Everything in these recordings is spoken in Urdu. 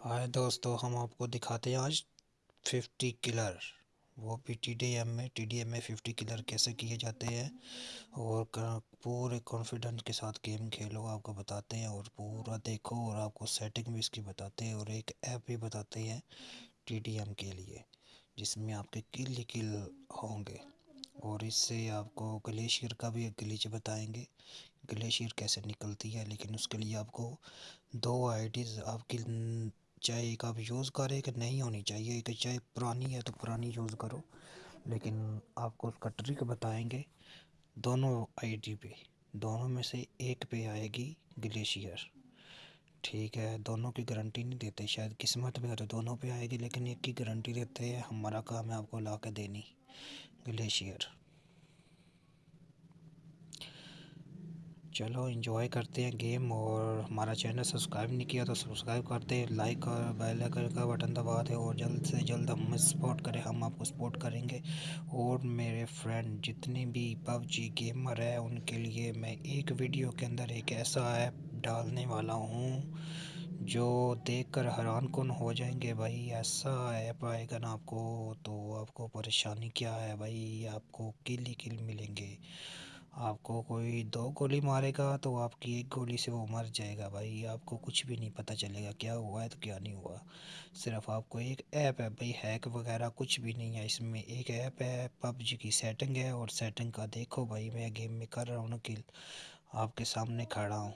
آئے دوستو، ہم آپ کو دکھاتے ہیں آج ففٹی کلر وہ بھی ٹی ڈی ایم میں ٹی ڈی ایم میں ففٹی کلر کیسے کیے جاتے ہیں اور پورے کانفیڈنٹ کے ساتھ گیم کھیلو، آپ کو بتاتے ہیں اور پورا دیکھو اور آپ کو سیٹنگ بھی اس کی بتاتے ہیں اور ایک ایپ بھی بتاتے ہیں ٹی ڈی ایم کے لیے، جس میں آپ کے کل ہی کل ہوں گے۔ اور اس سے آپ کو گلیشیئر کا بھی ایک گلیچ بتائیں گے۔ گلیشیئر کیسے نکلتی ہے، لیکن اس کے لیے آپ کو دو آئی ڈیز آپ کی چاہے ایک آپ یوز کرے کہ نہیں ہونی چاہیے کہ چاہے پرانی ہے تو پرانی یوز کرو۔ لیکن آپ کو اس کا ٹرک بتائیں گے دونوں آئی ڈی پہ، دونوں میں سے ایک پہ آئے گی گلیشیئر۔ ٹھیک ہے، دونوں کی گارنٹی نہیں دیتے، شاید قسمت میں تو دونوں پہ آئے گی، لیکن ایک کی گارنٹی دیتے ہیں، ہمارا کام ہے آپ کو لا کے دینی گلیشیئر۔ چلو انجوائے کرتے ہیں گیم اور ہمارا چینل سبسکرائب نہیں کیا تو سبسکرائب کرتے ہیں لائک اور بیل آئکن کا بٹن دبا دیں اور جلد سے جلد ہم سپورٹ کریں، ہم آپ کو سپورٹ کریں گے اور میرے فرینڈ جتنے بھی پب جی گیمر ہیں ان کے لیے میں ایک ویڈیو کے اندر ایک ایسا ایپ ڈالنے والا ہوں جو دیکھ کر حیران کن ہو جائیں گے، بھائی ایسا ایپ آئے گا نا آپ کو تو آپ کو پریشانی کیا ہے بھائی، آپ کو کل ہی کل ملیں گے۔ آپ کو کوئی دو گولی مارے گا تو آپ کی ایک گولی سے وہ مر جائے گا بھائی، آپ کو کچھ بھی نہیں پتہ چلے گا کیا ہوا ہے تو کیا نہیں ہوا۔ صرف آپ کو ایک ایپ ہے بھائی، ہیک وغیرہ کچھ بھی نہیں ہے۔ اس میں ایک ایپ ہے، پب جی کی سیٹنگ ہے اور سیٹنگ کا دیکھو بھائی، میں گیم میں کر رہا ہوں کل آپ کے سامنے کھڑا ہوں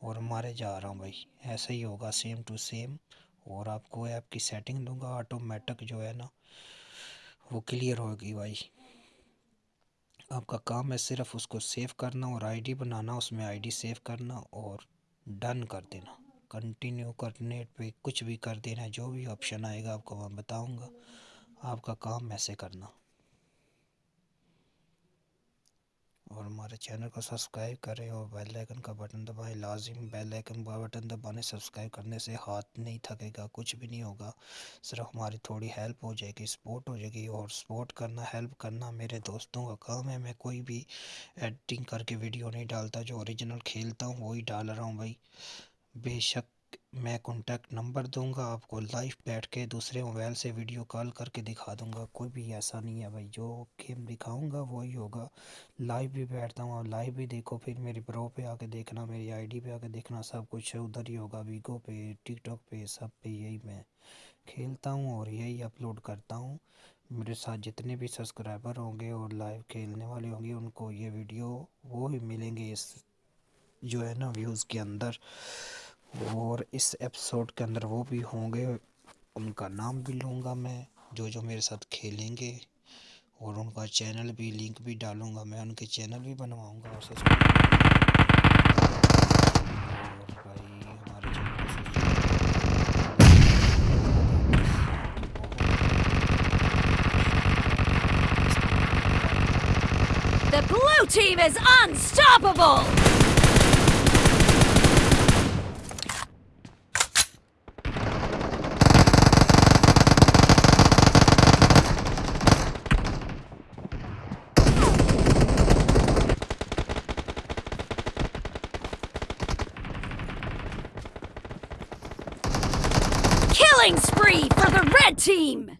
اور مارے جا رہا ہوں بھائی۔ ایسا ہی ہوگا سیم ٹو سیم اور آپ کو ایپ کی سیٹنگ دوں گا آٹومیٹک جو ہے نا، وہ کلیئر ہوگی بھائی۔ آپ کا کام ہے صرف اس کو سیو کرنا اور آئی ڈی بنانا، اس میں آئی ڈی سیو کرنا اور ڈن کر دینا۔ کنٹینیو کرنے پہ کچھ بھی کر دینا، جو بھی آپشن آئے گا آپ کو میں بتاؤں گا۔ آپ کا کام ایسے کرنا۔ اور ہمارے چینل کو سبسکرائب کریں اور بیل آئکن کا بٹن دبائیں لازم بیل آئکن کا بٹن دبانے، سبسکرائب کرنے سے ہاتھ نہیں تھکے گا، کچھ بھی نہیں ہوگا۔ صرف ہماری تھوڑی ہیلپ ہو جائے گی، سپورٹ ہو جائے گی اور سپورٹ کرنا، ہیلپ کرنا میرے دوستوں کا کام ہے۔ میں کوئی بھی ایڈیٹنگ کر کے ویڈیو نہیں ڈالتا، جو اوریجنل کھیلتا ہوں، وہی ڈال رہا ہوں بھائی۔ بے شک میں کانٹیکٹ نمبر دوں گا، آپ کو لائف بیٹھ کے دوسرے موبائل سے ویڈیو کال کر کے دکھا دوں گا۔ کوئی بھی ایسا نہیں ہے بھائی، جو گیم دکھاؤں گا وہی ہوگا۔ لائیو بھی بیٹھتا ہوں اور لائیو بھی دیکھو، پھر میری پرو پہ آ کے دیکھنا، میری آئی ڈی پہ آ کے دیکھنا، سب کچھ ادھر ہی ہوگا۔ ویگو پہ ٹک ٹاک پہ، سب پہ یہی میں کھیلتا ہوں اور یہی اپلوڈ کرتا ہوں۔ میرے ساتھ جتنے بھی سبسکرائبر ہوں گے اور لائیو کھیلنے والے ہوں گے، ان کو یہ ویڈیو وہ ہی ملیں گے اس جو ہے نا ویوز کے اندر۔ اور اس ایپیسوڈ کے اندر وہ بھی ہوں گے، ان کا نام بھی لوں گا میں، جو جو میرے ساتھ کھیلیں گے، اور ان کا چینل بھی لنک بھی ڈالوں گا میں، ان کے چینل بھی بنواؤں گا اور بھائی، ہمارے The blue team is unstoppable! Killing spree for the red team!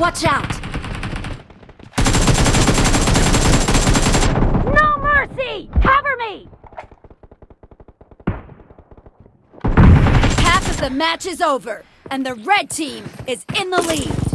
What a more save he match is over and the right same is in wait